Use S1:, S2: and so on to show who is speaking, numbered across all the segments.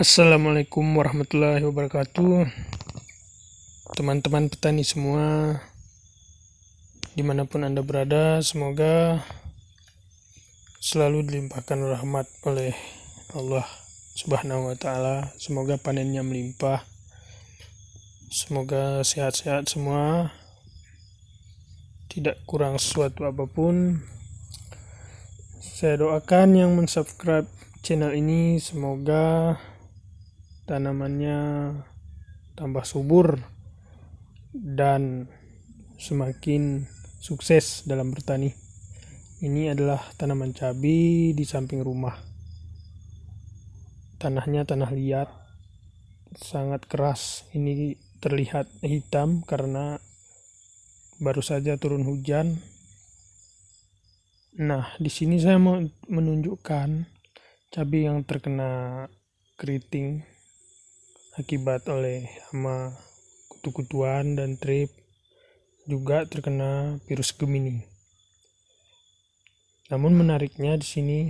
S1: Assalamualaikum warahmatullahi wabarakatuh. Teman-teman petani semua Di mana pun anda berada Semoga Selalu dilimpahkan rahmat oleh Allah subhanahu wa ta'ala. Semoga panennya melimpah. Semoga sehat-sehat semua. Tidak kurang sesuatu apa pun. Saya doakan yang mensubscribe channel ini Semoga tanamannya tambah subur dan semakin sukses dalam bertani. Ini adalah tanaman cabai di samping rumah. Tanahnya tanah liat, sangat keras. Ini terlihat hitam karena baru saja turun hujan. Nah, di sini saya mau menunjukkan cabai yang terkena keriting akibat oleh hama kutu-kutuan dan trip juga terkena virus Gemini. Namun menariknya di sini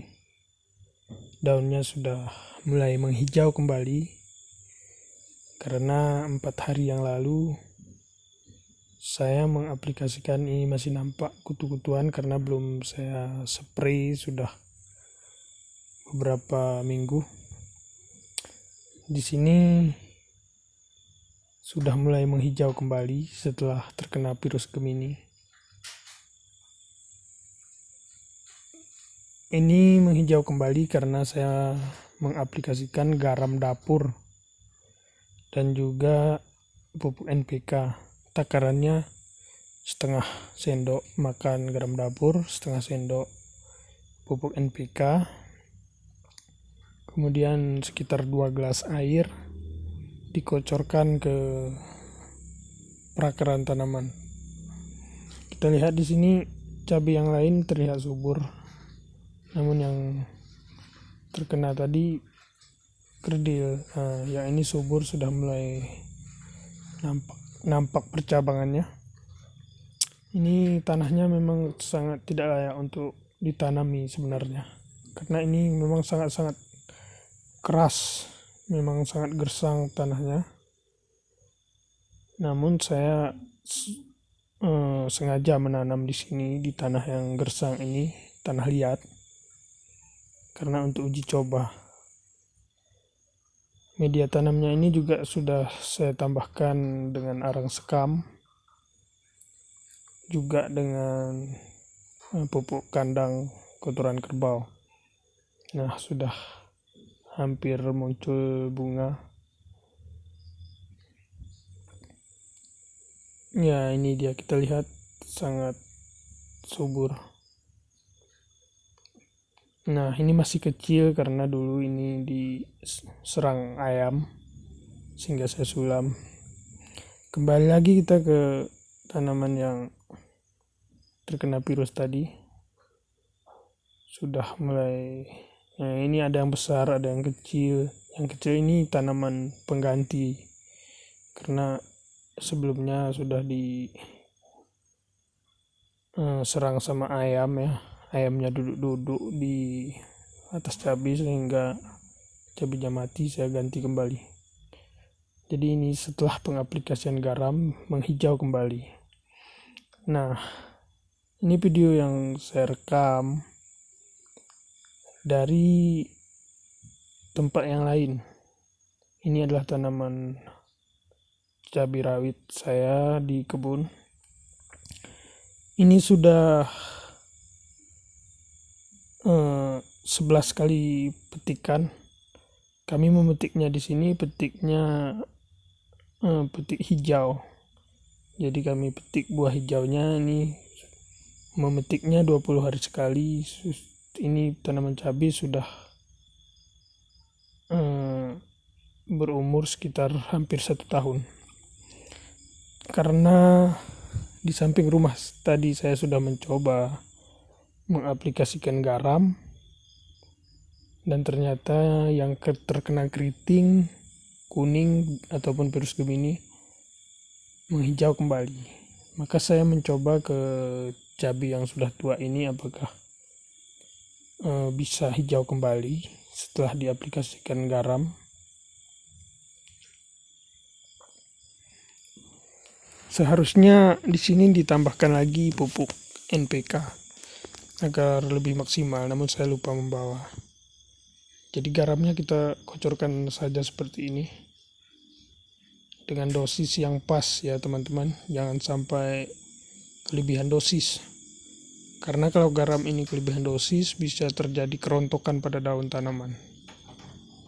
S1: daunnya sudah mulai menghijau kembali karena empat hari yang lalu saya mengaplikasikan ini masih nampak kutu-kutuan karena belum saya spray sudah beberapa minggu di sini sudah mulai menghijau kembali setelah terkena virus Gemini. Ini menghijau kembali karena saya mengaplikasikan garam dapur dan juga pupuk NPK. Takarannya setengah sendok makan garam dapur, setengah sendok pupuk NPK kemudian sekitar dua gelas air dikocorkan ke perakaran tanaman. Kita lihat di sini cabai yang lain terlihat subur. Namun yang terkena tadi kerdil. Nah, yang ini subur sudah mulai nampak nampak percabangannya. Ini tanahnya memang sangat tidak layak untuk ditanami sebenarnya. Karena ini memang sangat-sangat keras. Memang sangat gersang tanahnya. Namun saya uh, sengaja menanam di sini di tanah yang gersang ini tanah liat. Karena untuk uji coba. Media tanamnya ini juga sudah saya tambahkan dengan arang sekam. Juga dengan uh, pupuk kandang kotoran kerbau. Nah sudah hampir muncul bunga. Ya ini dia. Kita lihat sangat subur. Nah ini masih kecil karena dulu ini diserang ayam sehingga saya sulam. Kembali lagi kita ke tanaman yang terkena virus tadi. Sudah mulai ini ada yang besar, ada yang kecil. Yang kecil ini tanaman pengganti. Karena sebelumnya sudah di uh, serang sama ayam ya. Ayamnya duduk-duduk di atas cabai sehingga cabainya mati saya ganti kembali. Jadi ini setelah pengaplikasian garam menghijau kembali. Nah, ini video yang saya rekam dari tempat yang lain. Ini adalah tanaman cabai rawit saya di kebun. Ini sudah eh, 11 kali petikan. Kami memetiknya di sini petiknya eh, petik hijau. Jadi kami petik buah hijaunya ini memetiknya 20 hari sekali ini tanaman cabai sudah um, berumur sekitar hampir satu tahun. Karena di samping rumah tadi saya sudah mencoba mengaplikasikan garam dan ternyata yang terkena keriting kuning ataupun virus gemini menghijau kembali. Maka saya mencoba ke cabai yang sudah tua ini apakah e, bisa hijau kembali setelah diaplikasikan garam. Seharusnya di sini ditambahkan lagi pupuk NPK agar lebih maksimal namun saya lupa membawa. Jadi garamnya kita kocorkan saja seperti ini. Dengan dosis yang pas ya teman-teman. Jangan sampai kelebihan dosis karena kalau garam ini kelebihan dosis bisa terjadi kerontokan pada daun tanaman.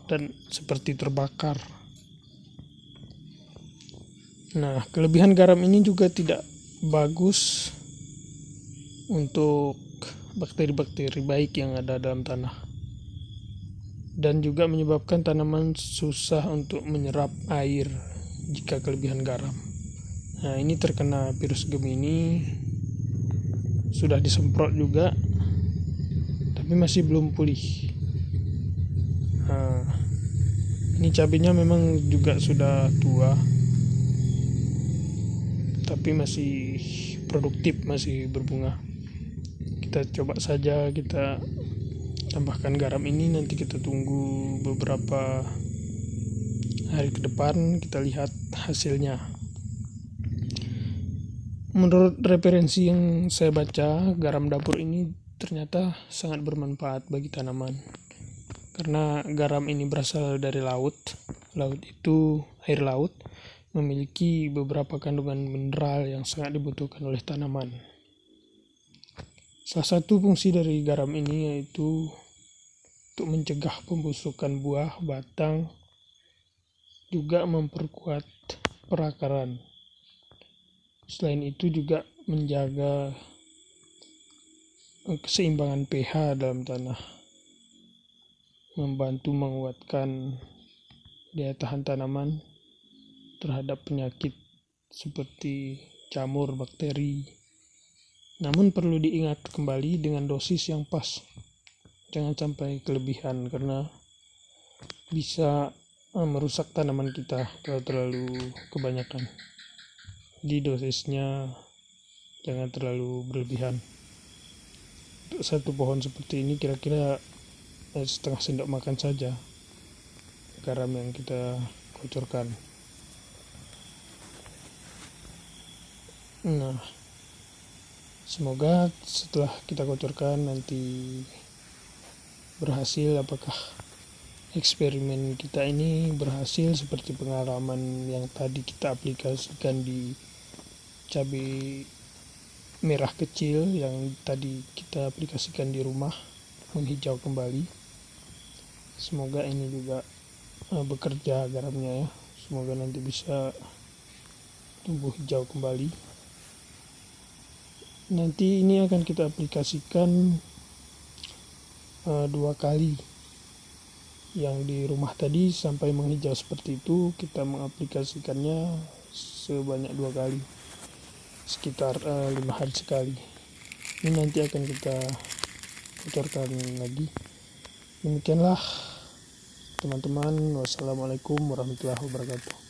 S1: Dan seperti terbakar. Nah kelebihan garam ini juga tidak bagus untuk bakteri-bakteri baik yang ada dalam tanah. Dan juga menyebabkan tanaman susah untuk menyerap air jika kelebihan garam. Nah, ini terkena virus Gemini sudah disemprot juga tapi masih belum pulih. Nah, ini cabenya memang juga sudah tua tapi masih produktif, masih berbunga. Kita coba saja kita tambahkan garam ini nanti kita tunggu beberapa hari ke depan kita lihat hasilnya menurut referensi yang saya baca garam dapur ini ternyata sangat bermanfaat bagi tanaman. Karena garam ini berasal dari laut. Laut itu air laut memiliki beberapa kandungan mineral yang sangat dibutuhkan oleh tanaman. Salah satu fungsi dari garam ini yaitu untuk mencegah pembusukan buah batang juga memperkuat perakaran selain itu juga menjaga keseimbangan pH dalam tanah. Membantu menguatkan daya tahan tanaman terhadap penyakit seperti jamur bakteri. Namun perlu diingat kembali dengan dosis yang pas. Jangan sampai kelebihan karena bisa uh, merusak tanaman kita kalau terlalu kebanyakan di dosisnya jangan terlalu berlebihan. Untuk satu pohon seperti ini kira-kira eh, setengah sendok makan saja. Garam yang kita kocorkan nah semoga setelah kita kocorkan nanti berhasil. Apakah eksperimen kita ini berhasil seperti pengalaman yang tadi kita aplikasikan di cabai merah kecil yang tadi kita aplikasikan di rumah menghijau kembali. Semoga ini juga uh, bekerja garamnya ya. Semoga nanti bisa tumbuh hijau kembali. Nanti ini akan kita aplikasikan uh, dua kali. Yang di rumah tadi sampai menghijau seperti itu kita mengaplikasikannya sebanyak dua kali sekitar uh, lima hari sekali. Ini nanti akan kita bocorkan lagi. Demikianlah teman-teman. Wassalamualaikum warahmatullahi wabarakatuh